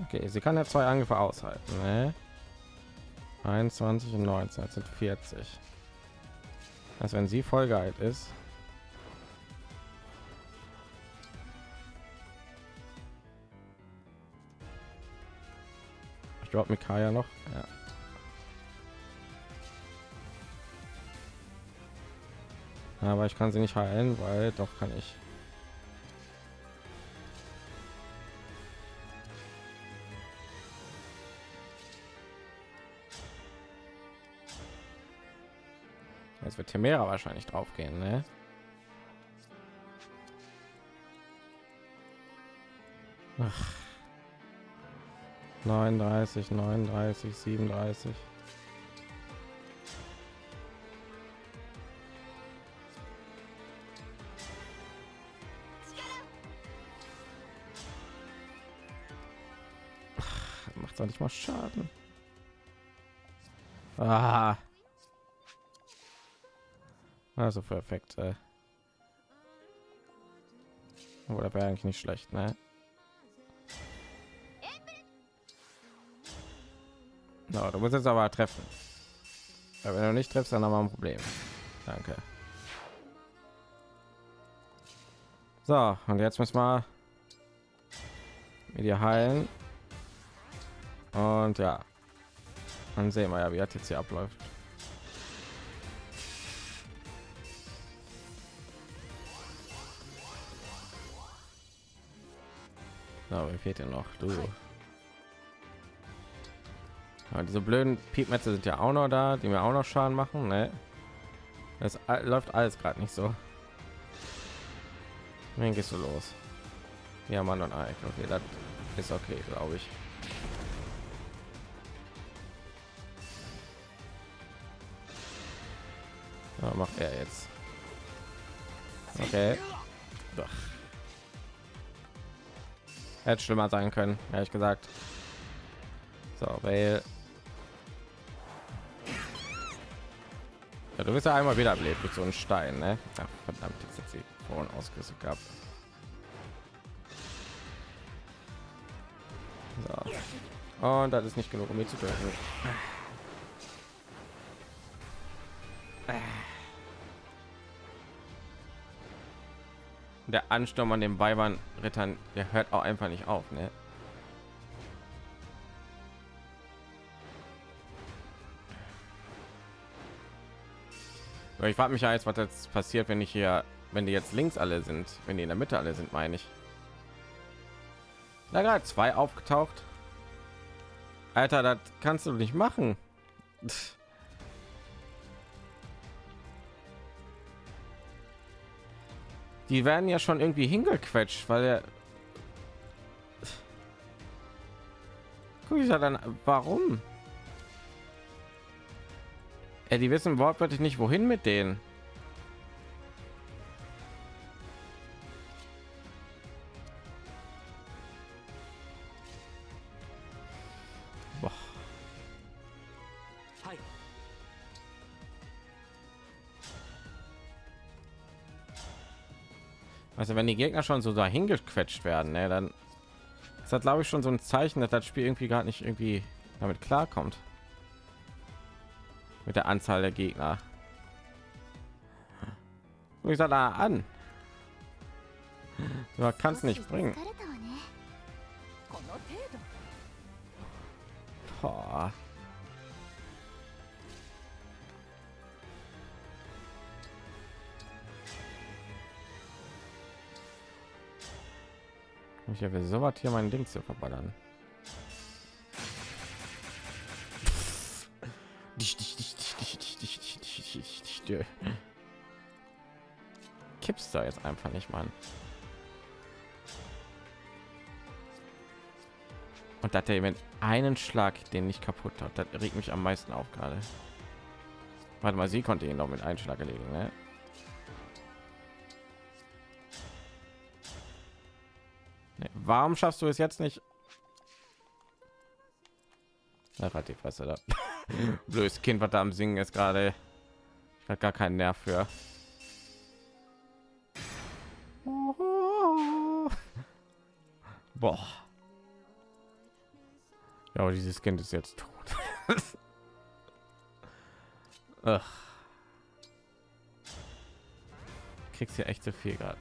Okay, sie kann ja zwei Angriffe aushalten. Ne? 21 und 19 sind 40. Also wenn sie voll geheilt ist. Ich glaube Mikaya noch. Ja. Aber ich kann sie nicht heilen, weil doch kann ich. Wird Temera wahrscheinlich drauf gehen, ne? Ach. 39, 39, 37. Macht doch nicht mal Schaden. Ah. Also perfekt. Äh. Oder wäre eigentlich nicht schlecht, ne? No, du musst jetzt aber treffen. Ja, wenn du nicht triffst, dann haben wir ein Problem. Danke. So, und jetzt müssen wir mit dir heilen. Und ja, dann sehen wir ja, wie das jetzt hier abläuft. So, wie fehlt denn noch? Du. Ja, diese blöden Piepmetze sind ja auch noch da, die mir auch noch Schaden machen. Ne? Das läuft alles gerade nicht so. Wen gehst du los? Ja, Mann und Ike. Okay, das ist okay, glaube ich. Ja, macht er jetzt. Okay. Doch. Hätte schlimmer sein können, ehrlich gesagt. So, weil ja, du bist ja einmal wieder belebt mit so einem Stein, ne? Ach, verdammt, jetzt hat sie vorhin ausgerüstet gehabt. So. Und das ist nicht genug, um mich zu töten. Der Ansturm an den Weibern Rittern, der hört auch einfach nicht auf, ne? Ich frage mich ja jetzt, was jetzt passiert, wenn ich hier, wenn die jetzt links alle sind, wenn die in der Mitte alle sind, meine ich. Da gerade zwei aufgetaucht. Alter, das kannst du nicht machen. Die werden ja schon irgendwie hingequetscht, weil er ja dann warum? Ja, die wissen wortwörtlich nicht wohin mit denen wenn die Gegner schon so dahin gequetscht werden, ne, dann ist das glaube ich schon so ein Zeichen, dass das Spiel irgendwie gar nicht irgendwie damit klarkommt. Mit der Anzahl der Gegner. Ich sag da an. Du kannst nicht bringen. Oh. Ich habe so was hier mein Ding zu verballern. Kippst da jetzt einfach nicht, Mann. Und dass der Event einen Schlag, den nicht kaputt hat, das regt mich am meisten auf gerade. Warte mal, sie konnte ihn doch mit einem Schlag erledigen, ne? Warum schaffst du es jetzt nicht? Da hat die Fresse da. Blödes Kind, was da am Singen ist gerade. Ich habe gar keinen Nerv für. Boah. Ja, aber dieses Kind ist jetzt tot. Ach. Kriegst ja echt zu viel gerade.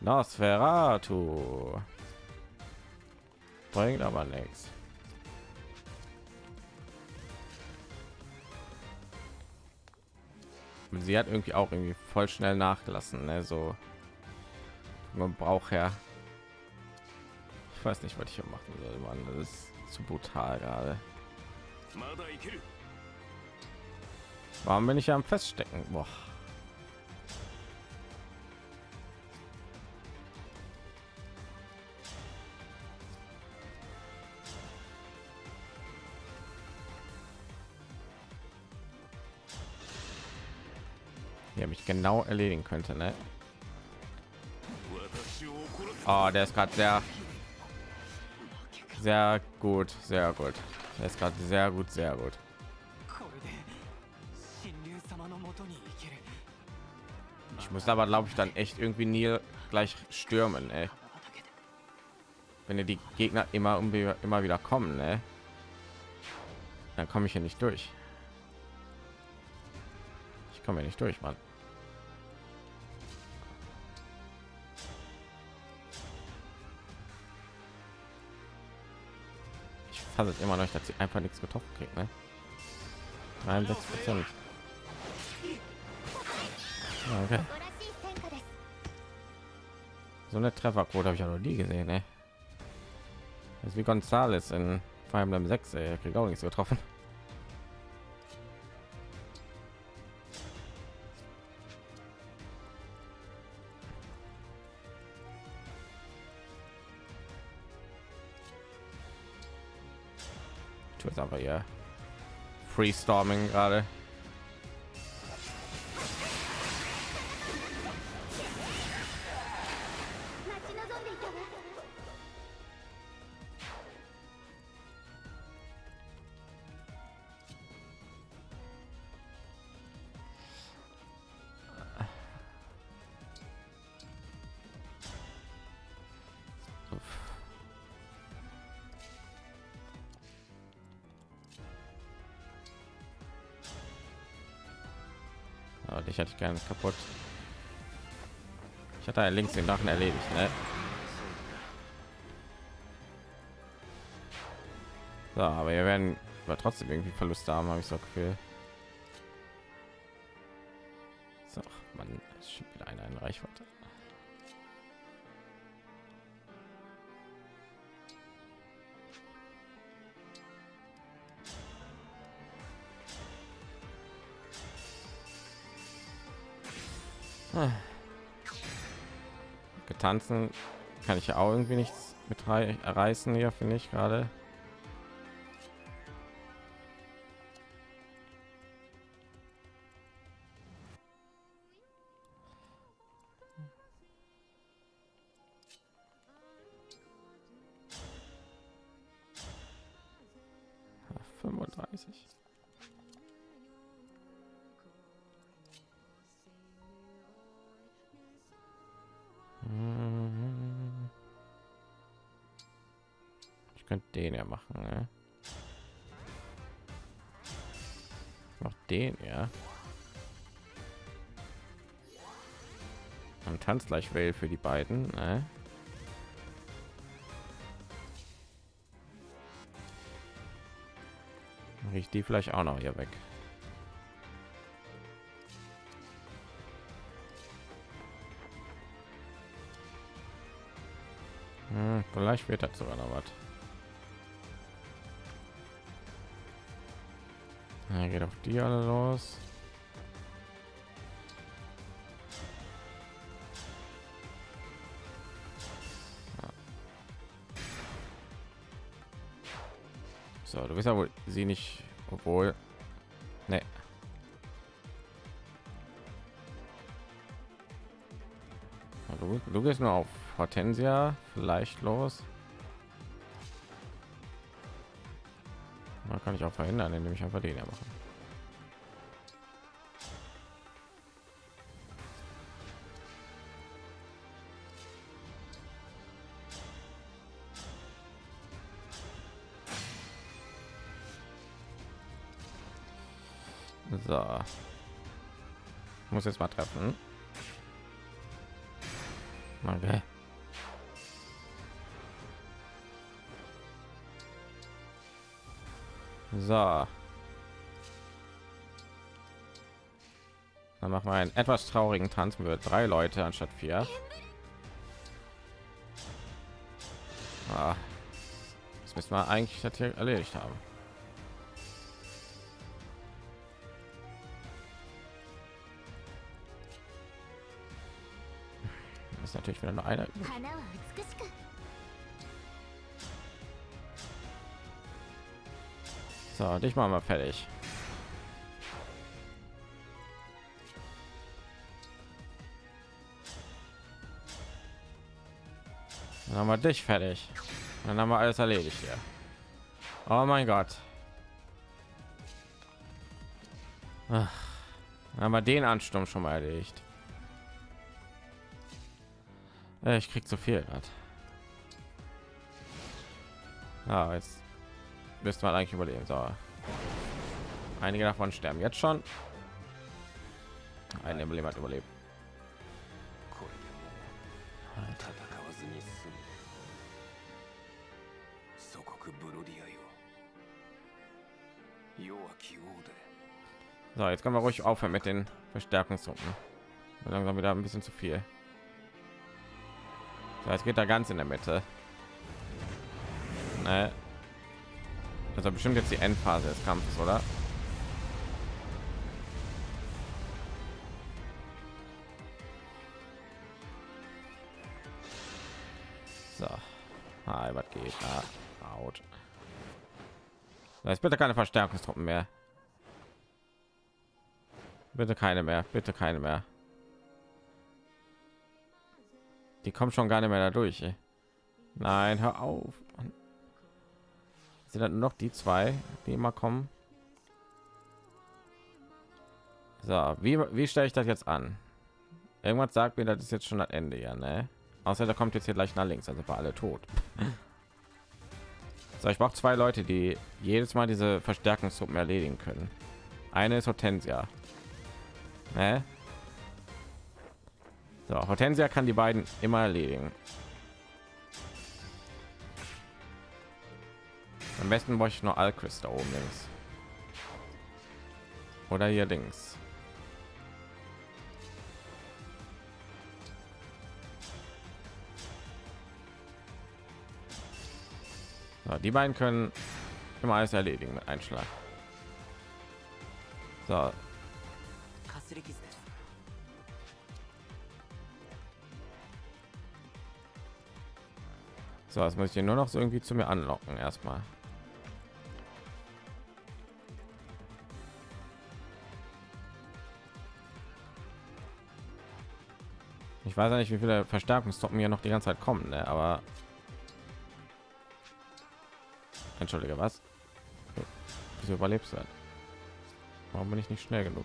Nosferatu. Bringt aber nichts. Sie hat irgendwie auch irgendwie voll schnell nachgelassen. Ne? So man braucht ja. Ich weiß nicht, was ich hier machen soll, Mann. Das ist zu brutal gerade. Warum bin ich ja am Feststecken? Boah. Genau erledigen könnte, ne? Oh, der ist gerade sehr sehr gut, sehr gut. Er ist gerade sehr gut, sehr gut. Ich muss aber, glaube ich, dann echt irgendwie nie gleich stürmen, ey. Wenn die Gegner immer immer wieder kommen, ne? dann komme ich hier nicht durch. Ich komme nicht durch, Mann. Fasse es immer noch, dass sie einfach nichts getroffen kriegt. Ne? 63 Prozent. Okay. So eine Trefferquote habe ich ja noch nie gesehen. Ne? Das ist wie Gonzales in Fire Emblem 6. Er kriegt auch nichts getroffen. Jetzt aber hier freestorming gerade ich gerne kaputt. Ich hatte links den Drachen erledigt, ne? So, aber wir werden aber trotzdem irgendwie Verluste haben, habe ich so Gefühl. So, man ist schon wieder einer in Reichweite. Getanzen kann ich ja auch irgendwie nichts mit reißen hier, finde ich gerade. Tanzt gleich will für die beiden. Ne? ich die vielleicht auch noch hier weg. Hm, vielleicht wird das sogar noch was. Ja, geht auf die alle los. Bist ja wohl sie nicht, obwohl, ne. Du, du gehst nur auf Hortensia vielleicht los. Man kann ich auch verhindern, indem ich einfach den machen. So. Muss jetzt mal treffen. Okay. So. Dann machen wir einen etwas traurigen Tanz mit drei Leute anstatt vier. Ah. Das müssen wir eigentlich erledigt haben. ist natürlich wieder nur einer. So, dich machen wir fertig. Dann haben wir dich fertig. Dann haben wir alles erledigt hier. Oh mein Gott. Ach, dann haben wir den Ansturm schon mal erledigt. Äh, ich krieg zu viel grad. Ah, jetzt müsste man eigentlich überleben. So. Einige davon sterben jetzt schon. Ein Emblem hat überlebt. So, jetzt können wir ruhig aufhören mit den Verstärkungstruppen. Langsam wieder ein bisschen zu viel. Jetzt geht da ganz in der Mitte. Ne. Also bestimmt jetzt die Endphase des Kampfes, oder? So. Ah, was geht da? Out. Da ist bitte keine Verstärkungstruppen mehr. Bitte keine mehr, bitte keine mehr. Die kommen schon gar nicht mehr da durch. Ey. Nein, hör auf. Sind das nur noch die zwei, die immer kommen? So, wie, wie stelle ich das jetzt an? Irgendwas sagt mir, das ist jetzt schon das Ende, ja, ne? Außer da kommt jetzt hier gleich nach links, also war alle tot. So, ich brauche zwei Leute, die jedes Mal diese Verstärkungstruppen erledigen können. Eine ist Hortensia. Ne? So, Hortensia kann die beiden immer erledigen. Am besten wollte ich nur Alchris da oben links. Oder hier links. So, die beiden können immer alles erledigen mit Einschlag. So, so, das muss ich hier nur noch so irgendwie zu mir anlocken erstmal. Ich weiß ja nicht, wie viele Verstärkungstruppen hier noch die ganze Zeit kommen, ne? aber entschuldige was? Wieso überlebst du? Warum bin ich nicht schnell genug?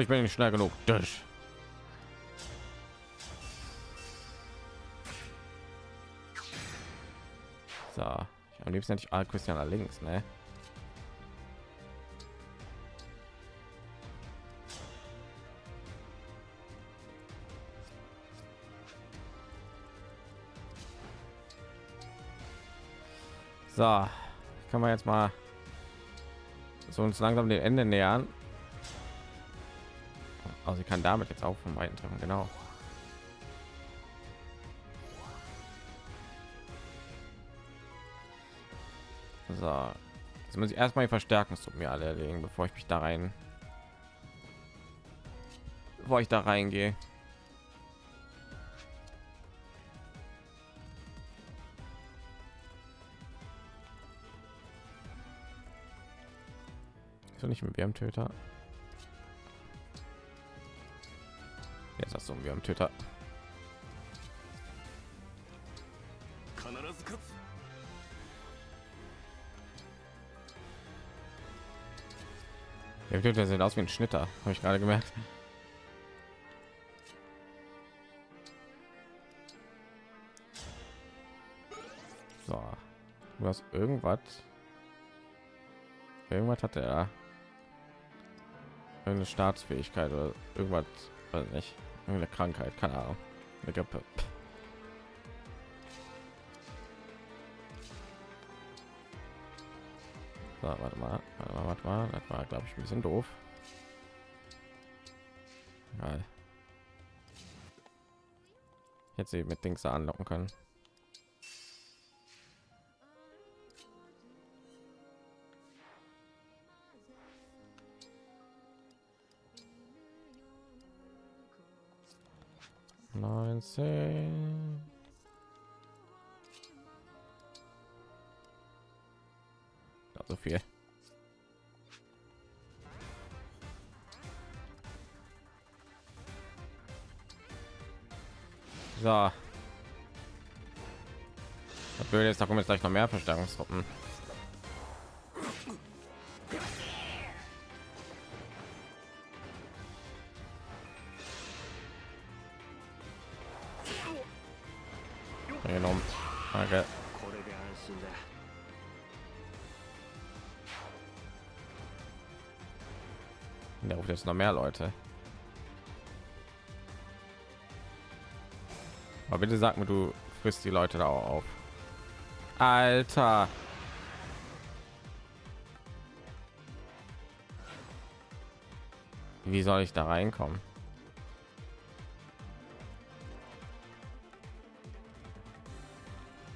Ich bin nicht schnell genug. Durch. So, ich am liebsten nicht all Christian allerdings ne? So, kann man jetzt mal so uns langsam dem Ende nähern. Also sie kann damit jetzt auch vom weiten treffen, genau. So, jetzt muss ich erstmal die Verstärkungstruppen mir alle erlegen, bevor ich mich da rein, bevor ich da reingehe. So nicht mit Wärmtöter. Jetzt hast du wir am Töter. Der Töter sieht aus wie ein Schnitter, habe ich gerade gemerkt. So, du hast irgendwas. Irgendwas hat er. Eine Staatsfähigkeit oder irgendwas, weiß nicht. Irgendeine Krankheit, keine Ahnung. Eine Grippe. So, warte mal, warte mal, warte mal. Das war, glaube ich, ein bisschen doof. Hätte sie mit Dings anlocken können. Neunzehn. Ja, so viel. So. Das Blöde ist, da kommen jetzt gleich noch mehr Verstärkungstruppen. Jetzt noch mehr Leute. Aber bitte sag mir, du frisst die Leute da auch auf. Alter. Wie soll ich da reinkommen?